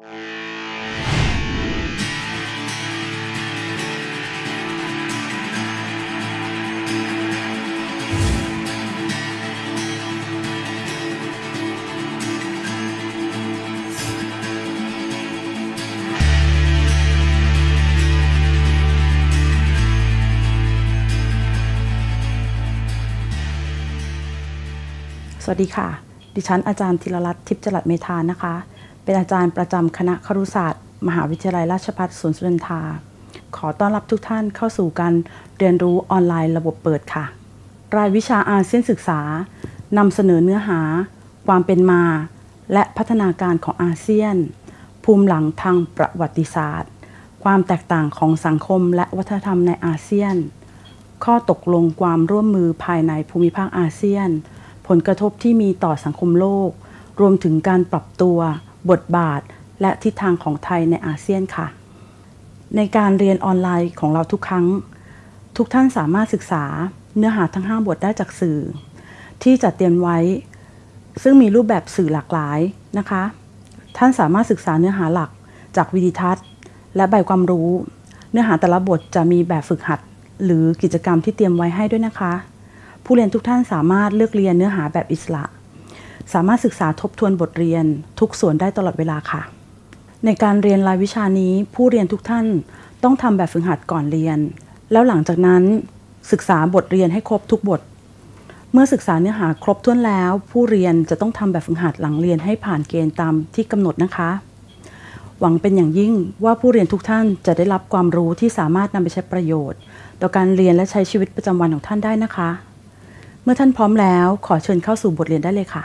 สวัสดีค่ะ ดิฉันอาจารย์ธีรรัตน์ทิพย์จรัสเมธานะคะ เป็นอาจารย์ประจำคณะครุศาสตร์ มหาวิทยาลัยราชภัฏสวนสุนันทา ขอต้อนรับทุกท่านเข้าสู่การเรียนรู้ออนไลน์ระบบเปิดค่ะ รายวิชาอาเซียนศึกษานำเสนอเนื้อหา ความเป็นมา และพัฒนาการของอาเซียน ภูมิหลังทางประวัติศาสตร์ ความแตกต่างของสังคมและวัฒนธรรมในอาเซียน ข้อตกลงความร่วมมือภายในภูมิภาคอาเซียน ผลกระทบที่มีต่อสังคมโลก รวมถึงการปรับตัว บทบาท และทิศทางของไทยในอาเซียนค่ะ ในการเรียนออนไลน์ของเราทุกครั้ง ทุกท่านสามารถศึกษาเนื้อหาทั้ง 5 บทได้จากสื่อ ที่จัดเตรียมไว้ ซึ่งมีรูปแบบสื่อหลากหลายนะคะ ท่านสามารถศึกษาเนื้อหาหลักจากวิดีทัศน์ และใบความรู้ เนื้อหาแต่ละบทจะมีแบบฝึกหัด หรือกิจกรรมที่เตรียมไว้ให้ด้วยนะคะ ผู้เรียนทุกท่านสามารถเลือกเรียนเนื้อหาแบบอิสระ สามารถศึกษาทบทวนบทเรียนทุกส่วนได้ตลอดเวลาค่ะ ในการเรียนรายวิชานี้ผู้เรียนทุกท่านต้องทำแบบฝึกหัดก่อนเรียน แล้วหลังจากนั้นศึกษาบทเรียนให้ครบทุกบท เมื่อศึกษาเนื้อหาครบถ้วนแล้ว ผู้เรียนจะต้องทำแบบฝึกหัดหลังเรียนให้ผ่านเกณฑ์ตามที่กำหนดนะคะ หวังเป็นอย่างยิ่งว่าผู้เรียนทุกท่านจะได้รับความรู้ที่สามารถนำไปใช้ประโยชน์ ต่อการเรียนและใช้ชีวิตประจำวันของท่านได้นะคะ เมื่อท่านพร้อมแล้วขอเชิญเข้าสู่บทเรียนได้เลยค่ะ